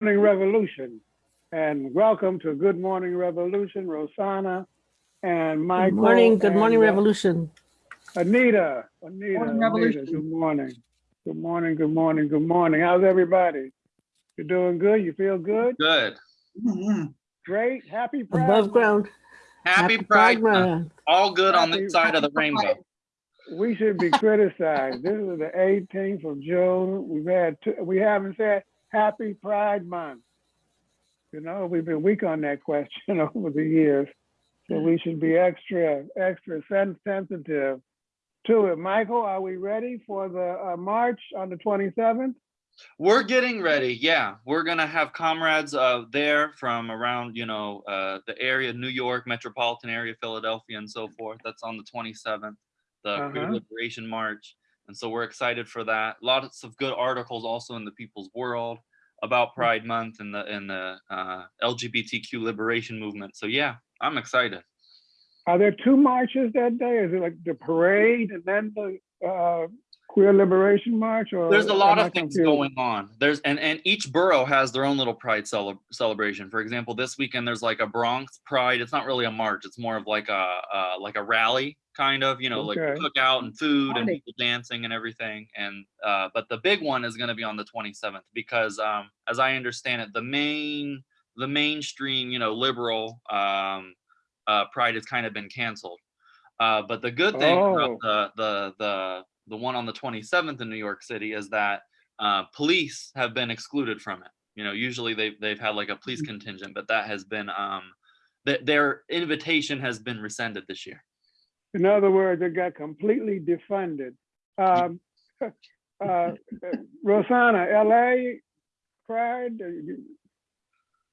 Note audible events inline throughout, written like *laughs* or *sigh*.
Morning Revolution. And welcome to Good Morning Revolution, Rosanna and Good morning, good morning, uh, Revolution. Anita, Anita, Morning, Anita, good morning. Good morning, good morning, good morning. How's everybody? You're doing good? You feel good? Good. Mhm. Great, happy Pride. Above ground. Happy Pride Month. Month. All good on Happy- this side of the rainbow. We should be criticized. This is the 18th of June. We've had, two- we haven't said Happy Pride Month. You know, we've been weak on that question *laughs* over the years. So we should be extra, extra sensitive to it. Michael, are we ready for the uh, march on the 27th? We're getting ready. Yeah, we're gonna have comrades uh, there from around, you know, uh, the area, New York, metropolitan area, Philadelphia, and so forth. That's on the 27th, the Queer Uh-huh. Liberation March. And so we're excited for that. Lots of good articles also in the People's World about Pride Month and the and the uh, LGBTQ liberation movement. So yeah, I'm excited. Are there two marches that day? Is it like the parade and then the uh, Queer Liberation March? Or There's a lot of things confused? going on. There's and and each borough has their own little pride cele- celebration. For example, this weekend there's like a Bronx Pride. It's not really a march. It's more of like a uh, like a rally kind of. You know, like Okay. cookout and food and people dancing and everything. And uh, but the big one is going to be on the 27th because um, as I understand it, the main the mainstream you know liberal um, uh, pride has kind of been canceled. Uh, but the good thing Oh. about the the the the one on the 27th in New York City is that uh, police have been excluded from it. You know, usually they've they've had like a police contingent, but that has been um, that their invitation has been rescinded this year. In other words, it got completely defunded. Um, *laughs* uh, Rosanna, LA Pride, uh,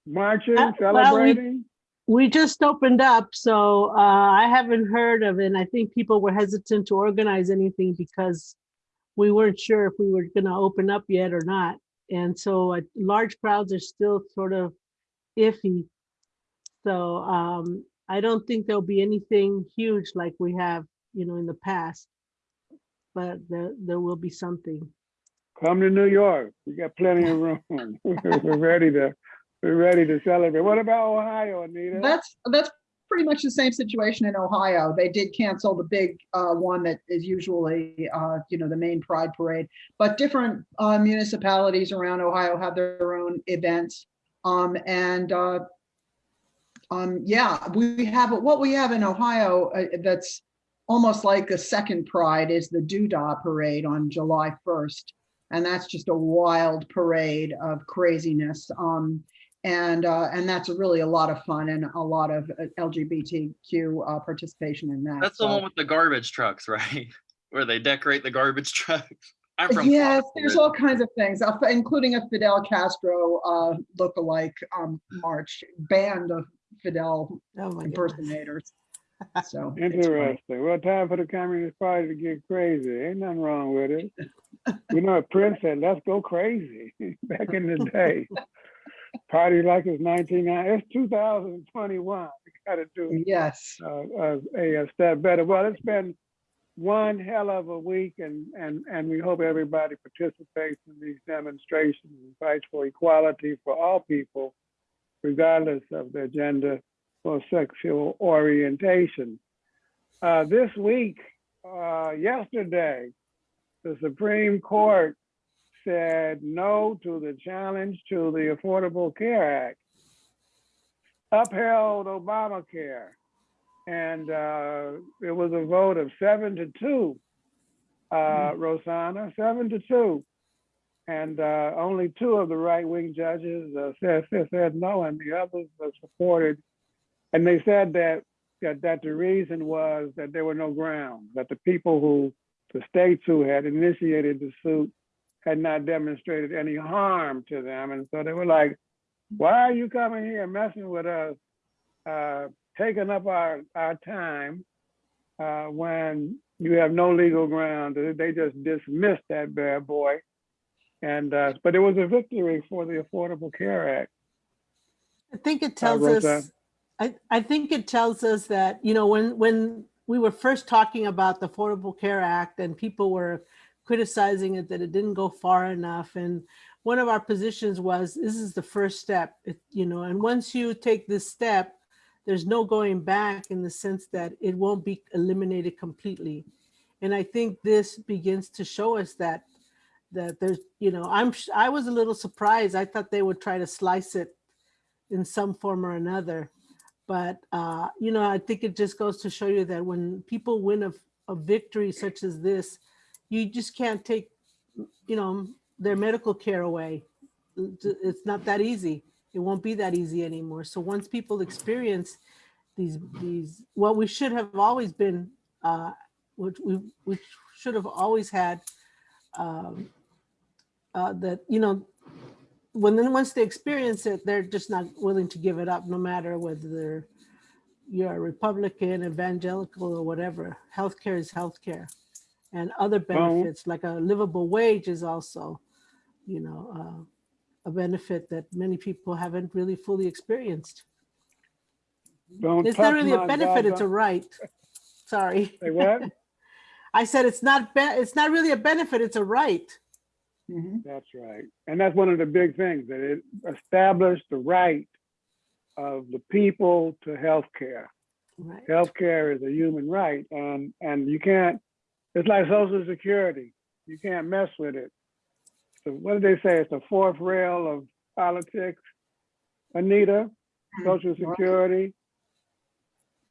marching, Uh, well, we- celebrating? We just opened up, so uh, I haven't heard of it. and I think people were hesitant to organize anything because we weren't sure if we were gonna open up yet or not. And so uh, large crowds are still sort of iffy. So um, I don't think there'll be anything huge like we have, you know, in the past. But there, there will be something. Come to New York. We got plenty of room. *laughs* We're ready to, we're ready to celebrate. What about Ohio, Anita? That's, that's pretty much the same situation in Ohio. They did cancel the big uh, one that is usually, uh, you know, the main Pride Parade. But different uh, municipalities around Ohio have their own events. Um, And uh, um, yeah, we have, what we have in Ohio uh, that's almost like a second Pride is the Doodah Parade on July 1st. And that's just a wild parade of craziness. Um, and uh, and that's really a lot of fun and a lot of uh, LGBTQ uh, participation in that. That's the one with the garbage trucks, *laughs* right? Where they decorate the garbage *laughs* trucks. I'm from. Yes, Florida there's all kinds of things, uh, including a Fidel Castro uh, look-alike um, march, band of Fidel Oh, my goodness. impersonators. So. *laughs* Interesting. Well, time for the Communist Party to get crazy. Ain't nothing wrong with it. You know, Prince said, let's go crazy back in the day. Party like it's 1990, it's 2021. We gotta do yes, uh, uh, a, a step better. Well, it's been one hell of a week and, and, and we hope everybody participates in these demonstrations and fights for equality for all people, regardless of their gender or sexual orientation. Uh, this week, uh, yesterday, the Supreme Court said no to the challenge to the Affordable Care Act, upheld Obamacare, and uh, it was a vote of seven to two, uh, Rosanna, seven to two. And uh, only two of the right-wing judges uh, said, said, no, and the others supported. And they said that, that, that the reason was that there were no grounds, that the people who, the states who had initiated the suit had not demonstrated any harm to them. And so they were like, why are you coming here messing with us, uh, taking up our, our time uh, when you have no legal ground? They- just dismissed that bad boy. And, uh, but it was a victory for the Affordable Care Act. I think it tells Rosa? us, I, I think it tells us that, you know, when, when we were first talking about the Affordable Care Act and people were criticizing it, that it didn't go far enough. And one of our positions was, this is the first step, it- you know, and once you take this step, there's no going back in the sense that it won't be eliminated completely. And I think this begins to show us that, that there's, you know, I'm, I was a little surprised. I thought they would try to slice it in some form or another. But, uh, you know, I think it just goes to show you that when people win a, a victory such as this, you just can't take, you know, their medical care away. It's not that easy. It won't be that easy anymore. So once people experience these, these, what we should have always been, uh, which we, which should have always had, um, uh, that, you know, when then once they experience it, they're just not willing to give it up, no matter whether you're a Republican, evangelical, or whatever. Healthcare is healthcare, and other benefits like a livable wage is also, you know, uh, a benefit that many people haven't really fully experienced. Don't It's not really a my benefit; it's a right. *laughs* Sorry, Say what? *laughs* I said it's not. It's not really a benefit; it's a right. Mhm. That's right. And that's one of the big things, that it established the right of the people to health care. Right. Healthcare is a human right and, and you can't, it's like social security. You can't mess with it. So what did they say? It's the fourth rail of politics. Anita, social mm-hmm. security.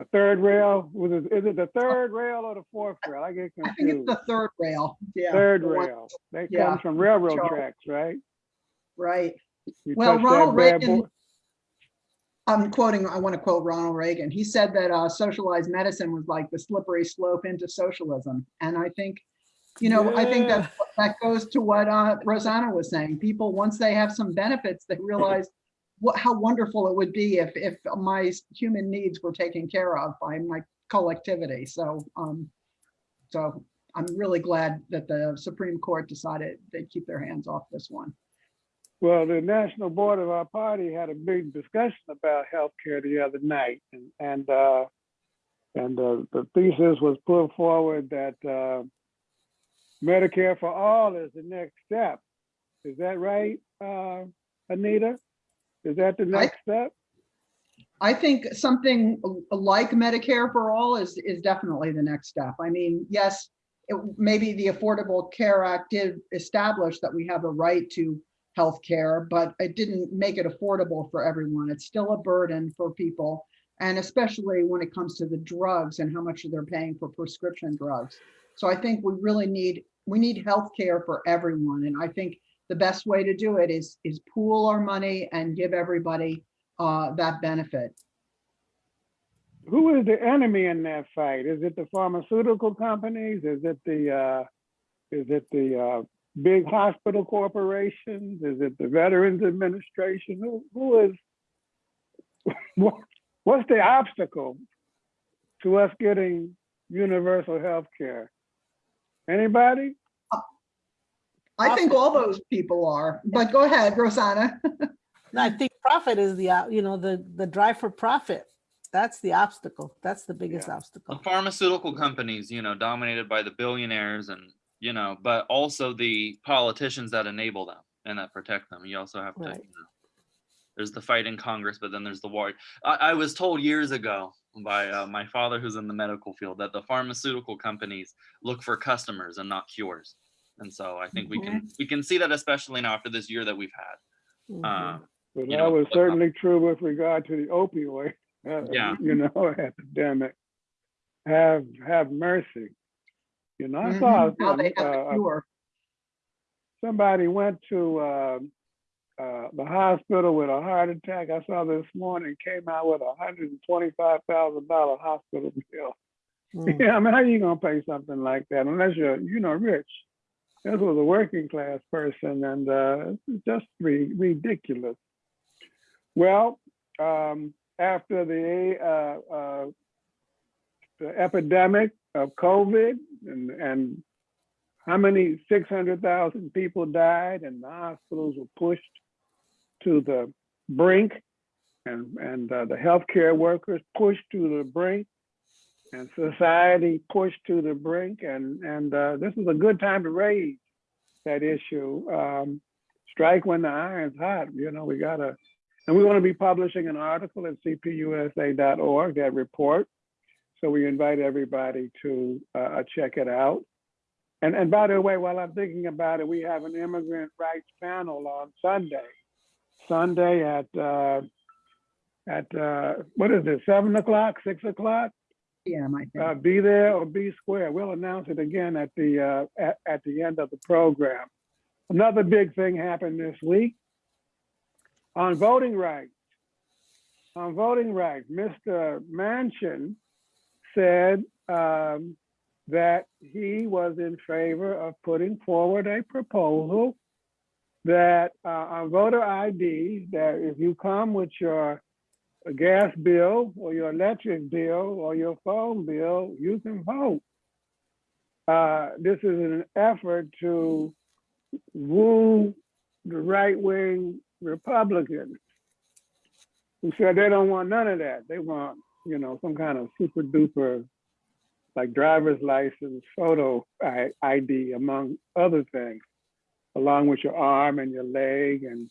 A third rail, was it, is it the third rail or the fourth rail? I get confused. I think it's the third rail. Yeah. Third the rail. They yeah, come from railroad tracks, right? Right. You Well, Ronald Reagan- boy- I'm quoting, I want to quote Ronald Reagan. He said that uh, socialized medicine was like the slippery slope into socialism. And I think, you know, I think that that goes to what uh, Rosanna was saying. People, once they have some benefits, they realize what, how wonderful it would be if, if my human needs were taken care of by my collectivity. So, um, so I'm really glad that the Supreme Court decided they'd keep their hands off this one. Well, the national board of our party had a big discussion about healthcare the other night, and and uh, and uh, the thesis was put forward that uh, Medicare for all is the next step. Is that right, uh, Anita? Is that the next step? I think something like Medicare for all is, is definitely the next step. I mean, yes, it, maybe the Affordable Care Act did establish that we have a right to health care, but it didn't make it affordable for everyone. It's still a burden for people. And especially when it comes to the drugs and how much they're paying for prescription drugs. So I think we really need, we need health care for everyone. And I think the best way to do it is, is pool our money and give everybody uh, that benefit. Who is the enemy in that fight? Is it the pharmaceutical companies? Is it the uh, is it the uh, big hospital corporations? Is it the Veterans Administration? Who, who is *laughs* what, what's the obstacle to us getting universal health care? Anybody? I think all those people are, but go ahead, Rosanna. I think profit is the, you know, the, the drive for profit. That's the obstacle. That's the biggest Yeah. the obstacle. pharmaceutical companies, you know, dominated by the billionaires and, you know, but also the politicians that enable them and that protect them. You also have to, Right. you know, there's the fight in Congress, but then there's the war. I, I was told years ago by uh, my father, who's in the medical field, that the pharmaceutical companies look for customers and not cures. And so I think we can we can see that especially now after this year that we've had. Mhm. Um, But that know, was look up. certainly true with regard to the opioid, uh, Yeah. you know, *laughs* epidemic. Have have mercy. You know, I saw Mhm. Now they have uh, a cure. somebody went to uh, uh, the hospital with a heart attack. I saw this morning came out with a hundred and twenty-five thousand dollar hospital *laughs* bill. Mm. Yeah, I mean, how are you gonna pay something like that unless you're, you know, rich? This was a working class person, and uh, it's just re- ridiculous. Well, um, after the uh, uh, the epidemic of COVID and and how many 600,000 people died and the hospitals were pushed to the brink and, and uh, the healthcare workers pushed to the brink and society pushed to the brink. And, and uh, this is a good time to raise that issue. Um, strike when the iron's hot, you know, we gotta, and we're gonna be publishing an article at cpusa.org, that report. So we invite everybody to uh, check it out. And, and by the way, while I'm thinking about it, we have an immigrant rights panel on Sunday. Sunday at, uh, at, uh, what is it, seven o'clock, six o'clock? Yeah, I think. Uh, be there or be square. We'll announce it again at the, uh, at, at the end of the program. Another big thing happened this week on voting rights. On voting rights, Mr. Manchin said, um, that he was in favor of putting forward a proposal that uh, on voter ID, that if you come with your gas bill or your electric bill or your phone bill, you can vote. Uh, this is an effort to woo the right-wing Republicans who said they don't want none of that. They want, you know, some kind of super duper like driver's license, photo ID, among other things, along with your arm and your leg and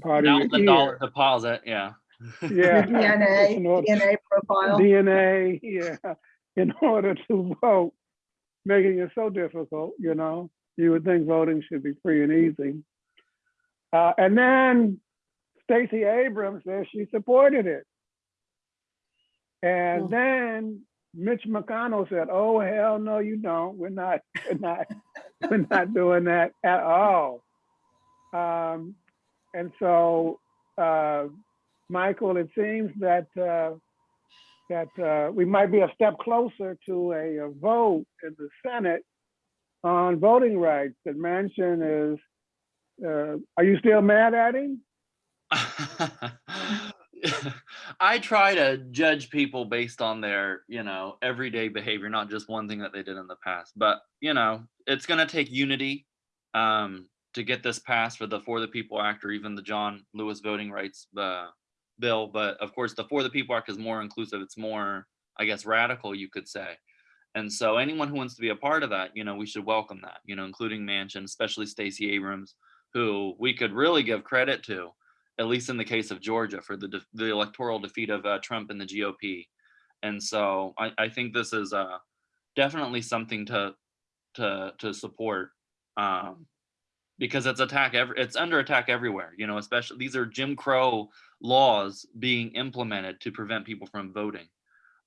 part of Thousand your dollar ear. deposit, yeah. Yeah. *laughs* DNA, In order- DNA profile. DNA, yeah, in order to vote, making it so difficult, you know? You would think voting should be free and easy. Uh, and then Stacey Abrams says she supported it. And Hmm. then Mitch McConnell said, "Oh hell no, you don't. We're not. We're not. *laughs* we're not doing that at all." Um, and so, uh, Michael, it seems that uh, that uh, we might be a step closer to a, a vote in the Senate on voting rights. That Manchin is. Uh, are you still mad at him? *laughs* *laughs* I try to judge people based on their, you know, everyday behavior, not just one thing that they did in the past. But, you know, it's going to take unity um, to get this passed for the For the People Act or even the John Lewis Voting Rights uh, Bill. But of course, the For the People Act is more inclusive. It's more, I guess, radical, you could say. And so anyone who wants to be a part of that, you know, we should welcome that, you know, including Manchin, especially Stacey Abrams, who we could really give credit to at least in the case of Georgia, for the the electoral defeat of uh, Trump and the GOP. And so I, I think this is uh, definitely something to to to support um, because it's attack every it's under attack everywhere. You know, especially these are Jim Crow laws being implemented to prevent people from voting,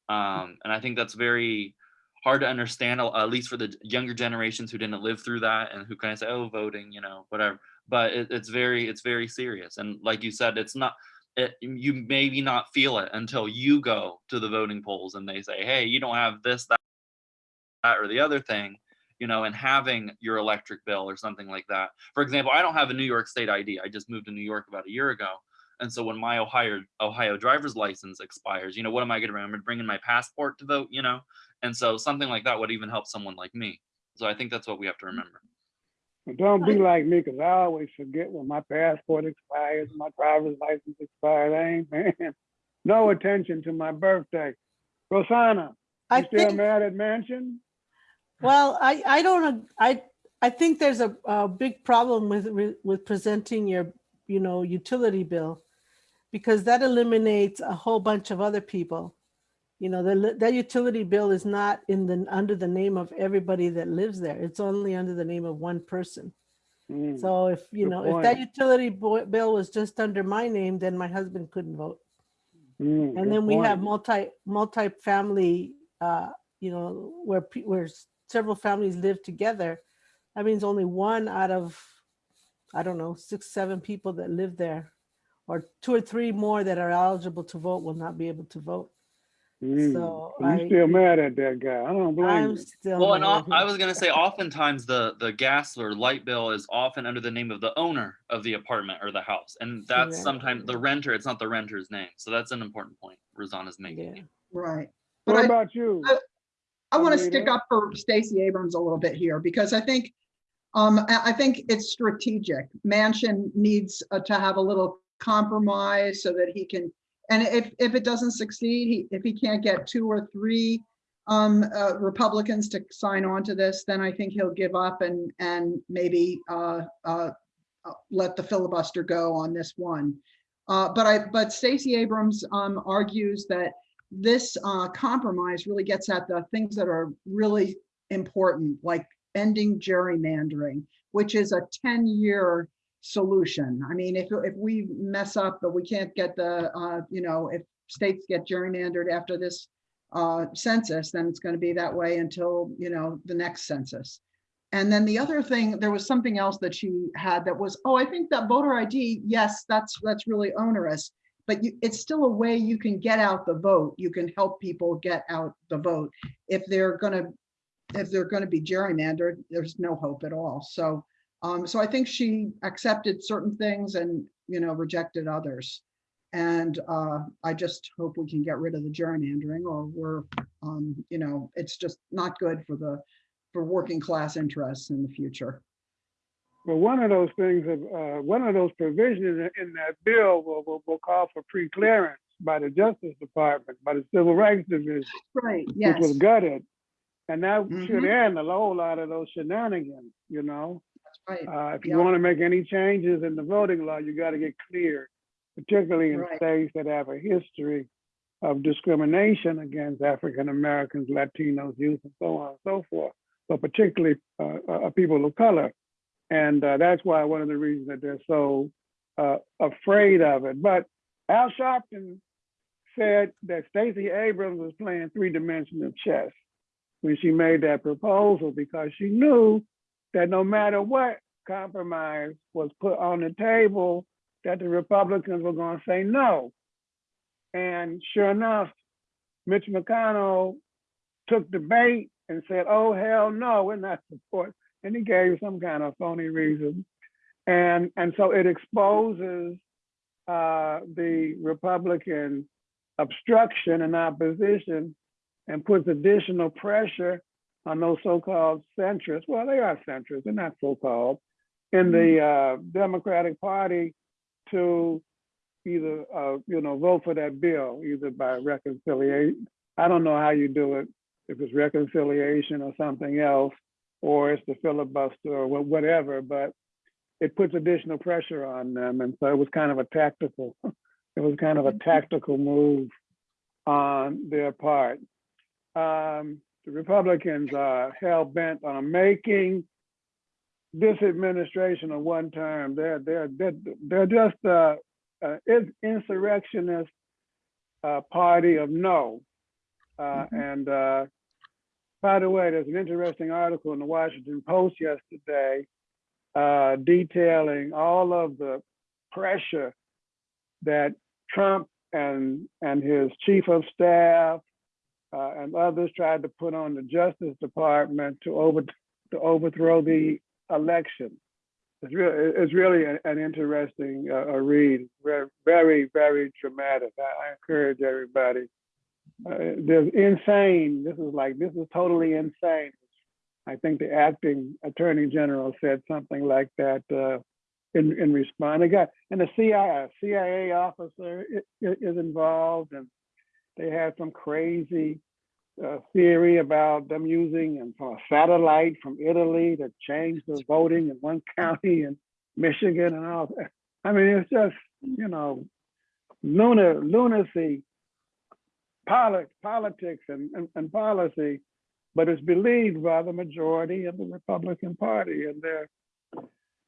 um, and I think that's very hard to understand, at least for the younger generations who didn't live through that and who kind of say, "Oh, voting," you know, whatever but it, it's very it's very serious. And like you said it's not it, you maybe not feel it until you go to the voting polls and they say hey you don't have this that, that or the other thing you know and having your electric bill or something like that. For example i don't have a new york state id i just moved to new york about a year ago. And so when my ohio ohio driver's license expires you know what am i going to remember? Bringing my passport to vote you know? And so something like that would even help someone like me. So i think that's what we have to mm. remember But Don't be like me, because I always forget when my passport expires, my driver's license expires. I ain't man. *laughs* No attention to my birthday. Rosanna, I you still think, mad at Manchin? well, I, I don't, I, I think there's a, a big problem with, with- with presenting your, you know, utility bill. Because that eliminates a whole bunch of other people. You know, the, that utility bill is not in the, under the name of everybody that lives there. It's only under the name of one person. Mm, So if, you know, if that utility bill was just under my name, then my husband couldn't vote. mm, And then we have multi, multi-family, uh, you know, where, where several families live together. That means only one out of, I don't know, six, seven people that live there. Or two or three more that are eligible to vote will not be able to vote. Mm, so You I- still mad at that guy? I don't blame I'm you. still. Well, and mad al- at him. I was gonna say, oftentimes the the gas or light bill is often under the name of the owner of the apartment or the house, and that's sometimes the renter. It's not the renter's name, so that's an important point Rosanna's making. Yeah. Right. But What I, about you? I- I want to stick up for Stacey Abrams a little bit here because I think, um, I, I think it's strategic. Manchin needs uh, to have a little compromise so that he can, and if, if it doesn't succeed, he, if he can't get two or three um, uh, Republicans to sign on to this, then I think he'll give up and, and maybe, uh, uh, let the filibuster go on this one. Uh, but I, but Stacey Abrams, um, argues that this, uh, compromise really gets at the things that are really important, like ending gerrymandering, which is a ten-year solution. I mean, if, if we mess up, but we can't get the, uh, you know, if states get gerrymandered after this uh, census, then it's going to be that way until, you know, the next census. And then the other thing, there was something else that she had that was, oh, I think that voter ID, yes, that's, that's really onerous. But you, it's still a way you can get out the vote. You can help people get out the vote. If they're gonna, if they're gonna be gerrymandered, there's no hope at all. So, um, so I think she accepted certain things and, you know, rejected others. And uh, I just hope we can get rid of the gerrymandering or we're, um, you know, it's just not good for the, for working class interests in the future. Well, one of those things, of, uh, one of those provisions in that bill will, will, will call for pre-clearance by the Justice Department, by the Civil Rights Division, Right, which was gutted. And that should Mhm. end a whole lot of those shenanigans, you know? Right. Uh, if you Yeah. want to make any changes in the voting law, you got to get clear, particularly in Right. states that have a history of discrimination against African Americans, Latinos, youth, and so on and so forth, but particularly uh, uh, people of color. And uh, that's why one of the reasons that they're so uh, afraid of it. But Al Sharpton said that Stacey Abrams was playing three-dimensional chess when she made that proposal because she knew that no matter what compromise was put on the table, that the Republicans were going to say no. And sure enough, Mitch McConnell took the bait and said, oh, hell no, we're not supporting. And he gave some kind of phony reason. And, and so it exposes uh, the Republican obstruction and opposition and puts additional pressure on those so-called centrists. Well, they are centrists, they're not so-called, in the uh, Democratic Party to either, uh, you know, vote for that bill, either by reconciliation. I don't know how you do it, if it's reconciliation or something else, or it's the filibuster or whatever, but it puts additional pressure on them. And so it was kind of a tactical, *laughs* it was kind of a tactical move on their part. Um, the Republicans are hell bent on making this administration a one term. They're they're they're, they're just a, a insurrectionist uh, party of no. Uh, And uh, by the way, there's an interesting article in the Washington Post yesterday uh, detailing all of the pressure that Trump and and his chief of staff uh, and others tried to put on the Justice Department to over to overthrow the election. It's really it's really a- an interesting uh, read. Very very dramatic. I, I encourage everybody. Uh, there's insane. This is like this is totally insane. I think the acting attorney general said something like that uh, in in response. And the CIA CIA officer i- i- is involved, and they had some crazy uh, theory about them using and from a satellite from Italy to change the voting in one *laughs* county in Michigan and all. that. I mean, it's just you know lunar lunacy, poli- politics and, and, and policy, but it's believed by the majority of the Republican Party, and they're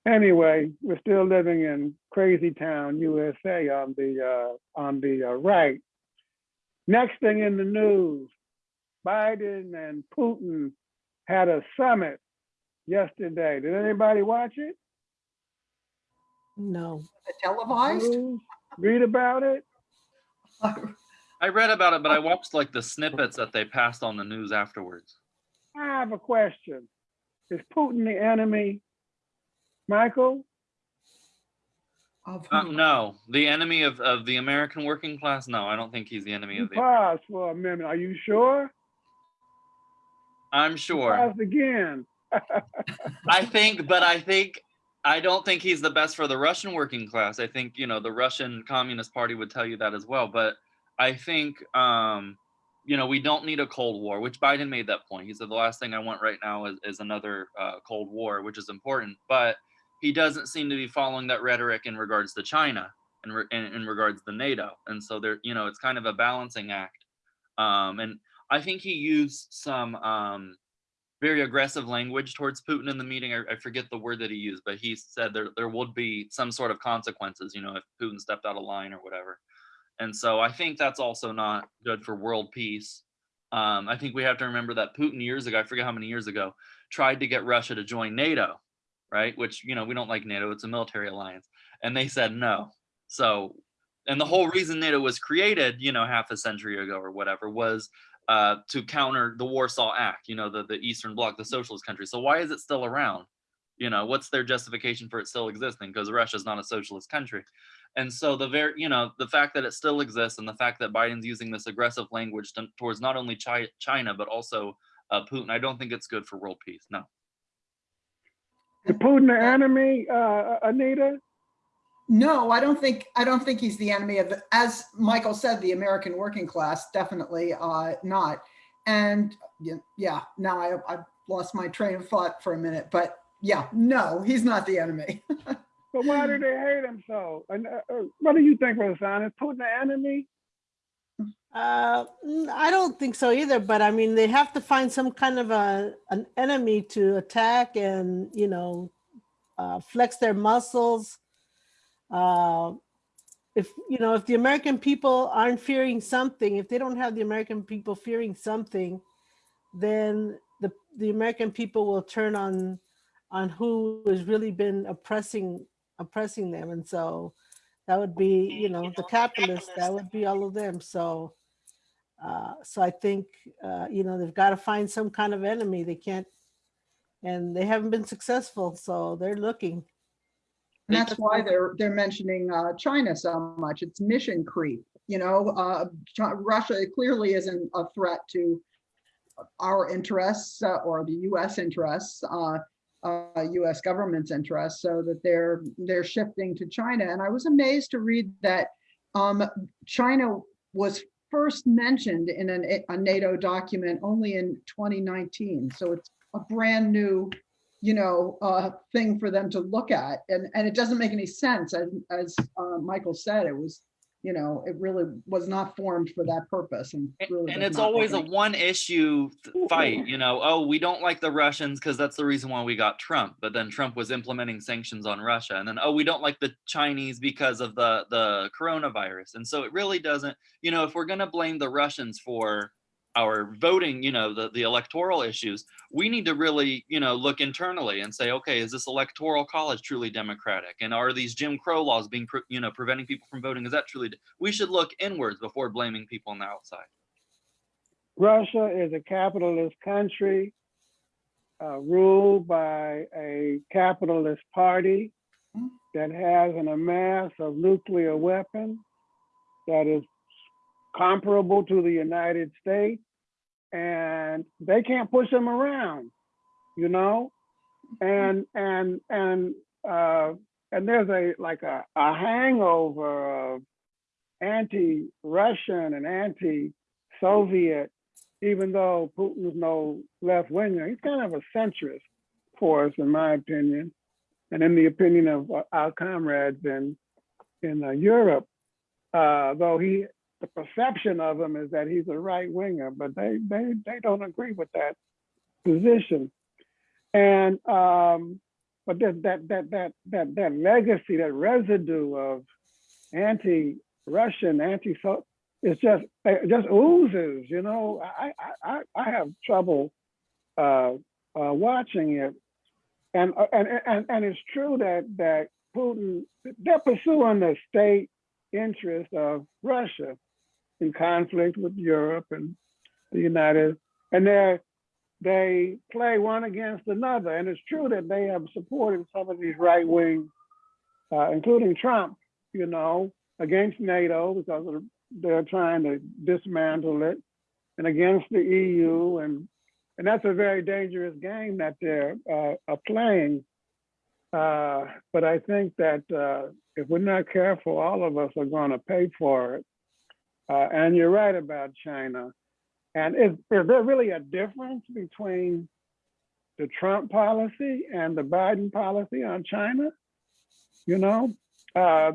anyway. We're still living in crazy town USA on the uh, on the uh, right. Next thing in the news, Biden and Putin had a summit yesterday. Did anybody watch it? No. Televised? News? Read about it? I read about it, but I watched like the snippets that they passed on the news afterwards. I have a question. Is Putin the enemy? Michael? Of Uh, no, the enemy of, of the American working class. No, I don't think he's the enemy You of the. paused for a minute. Are you sure? I'm sure. Paused again. *laughs* I think, but I think I don't think he's the best for the Russian working class. I think you know the Russian Communist Party would tell you that as well. But I think um, you know we don't need a Cold War, which Biden made that point. He said the last thing I want right now is, is another uh, Cold War, which is important. But he doesn't seem to be following that rhetoric in regards to China and in, in, in regards to NATO. And so there, you know, it's kind of a balancing act. Um, and I think he used some um, very aggressive language towards Putin in the meeting. I, I forget the word that he used, but he said there there would be some sort of consequences, you know, if Putin stepped out of line or whatever. And so I think that's also not good for world peace. Um, I think we have to remember that Putin years ago, I forget how many years ago, tried to get Russia to join NATO, right? Which, you know, we don't like NATO, it's a military alliance. And they said no. So, and the whole reason NATO was created, you know, half a century ago or whatever, was uh, to counter the Warsaw Pact, you know, the, the Eastern Bloc, the socialist country. So why is it still around? You know, what's their justification for it still existing? Because Russia's not a socialist country. And so the very, you know, the fact that it still exists and the fact that Biden's using this aggressive language to, towards not only Chi China, but also uh, Putin, I don't think it's good for world peace. No. Is Putin the enemy, uh, Anita? No, I don't think, I don't think he's the enemy of, the as Michael said, the American working class, definitely uh, not. And yeah, now I, I lost my train of thought for a minute, but yeah, no, he's not the enemy. *laughs* But why do they hate him so? And uh, uh, what do you think, Rosanna? Is Putin the enemy? Uh, I don't think so either, but I mean, they have to find some kind of a, an enemy to attack and, you know, uh, flex their muscles. Uh, if, you know, if the American people aren't fearing something, if they don't have the American people fearing something, then the, the American people will turn on, on who has really been oppressing, oppressing them. And so that would be, you know, the capitalists, that would be all of them. So, uh, so I think, uh, you know, they've got to find some kind of enemy. They can't, and they haven't been successful, so they're looking. And that's why they're, they're mentioning uh, China so much. It's mission creep, you know, uh, Russia clearly isn't a threat to our interests uh, or the US interests, uh, uh, US government's interests, so that they're, they're shifting to China. And I was amazed to read that um, China was first mentioned in an, a NATO document only in 2019. So it's a brand new you know, uh, thing for them to look at. And, and it doesn't make any sense. As, as uh, Michael said, it was, you know, it really was not formed for that purpose. And, And- really and it's not always a one issue *laughs* fight, you know, oh, we don't like the Russians because that's the reason why we got Trump. But then Trump was implementing sanctions on Russia. And then, oh, we don't like the Chinese because of the, the coronavirus. And so it really doesn't, you know, if we're going to blame the Russians for our voting, you know, the, the electoral issues, we need to really, you know, look internally and say, okay, is this electoral college truly democratic? And are these Jim Crow laws being, pre- you know, preventing people from voting? Is that truly, we should look inwards before blaming people on the outside. Russia is a capitalist country uh, ruled by a capitalist party that has an amass of nuclear weapons that is comparable to the United States, and they can't push them around, you know? And and and uh, and there's a like a, a hangover of anti-Russian and anti-Soviet even though Putin's no left winger, he's kind of a centrist for us, in my opinion, and in the opinion of our comrades in in uh, Europe. Uh, though he, the perception of him is that he's a right winger, but they they they don't agree with that position. And um, but that that that that that that legacy, that residue of anti-Russian, anti-so it's just it just oozes, you know. I I I, I have trouble uh, uh, watching it, and uh, and and and it's true that that Putin they're pursuing the state interest of Russia in conflict with Europe and the United, and they they play one against another. And it's true that they have supported some of these right wing, uh, including Trump, you know, against NATO because they're trying to dismantle it and against the EU and and that's a very dangerous game that they're uh, are playing. Uh, but I think that uh, if we're not careful, all of us are going to pay for it. Uh, and you're right about China. And is, is there really a difference between the Trump policy and the Biden policy on China. You know, uh,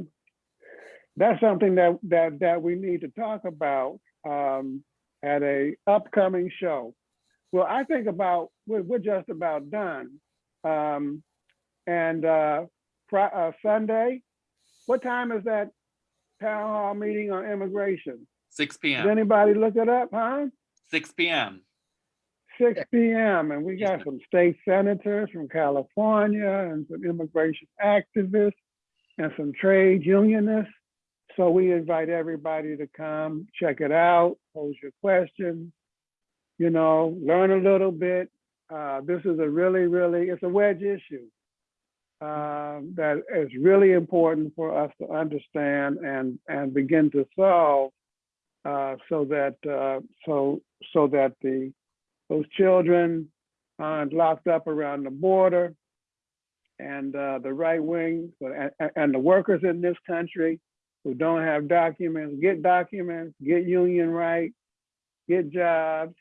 that's something that that that we need to talk about um, at a upcoming show. Well, I think about we're, we're just about done, um, and uh, uh, Sunday. What time is that town hall meeting on immigration? 6 PM. Did p.m. anybody look it up, huh? 6 p.m. Six P M. And we got some state senators from California and some immigration activists and some trade unionists. So we invite everybody to come, check it out, pose your questions, you know, learn a little bit. Uh, this is a really, really, it's a wedge issue um, that is really important for us to understand and, and begin to solve uh, so that, uh, so, so that the, those children aren't locked up around the border and uh, the right wing and, and the workers in this country who don't have documents get documents, get union rights, get jobs,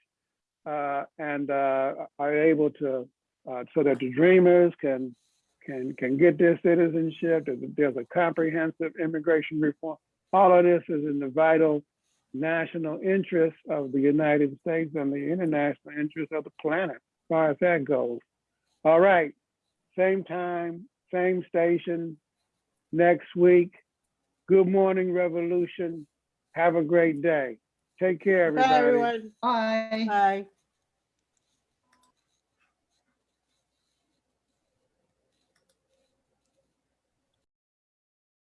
uh, and uh, are able to uh, so that the dreamers can can can get their citizenship. There's a, comprehensive immigration reform. All of this is in the vital national interest of the United States and the international interest of the planet, as far as that goes. All right, same time, same station, next week. Good morning, Revolution. Have a great day. Take care, everybody. Bye, everyone. Bye. Bye.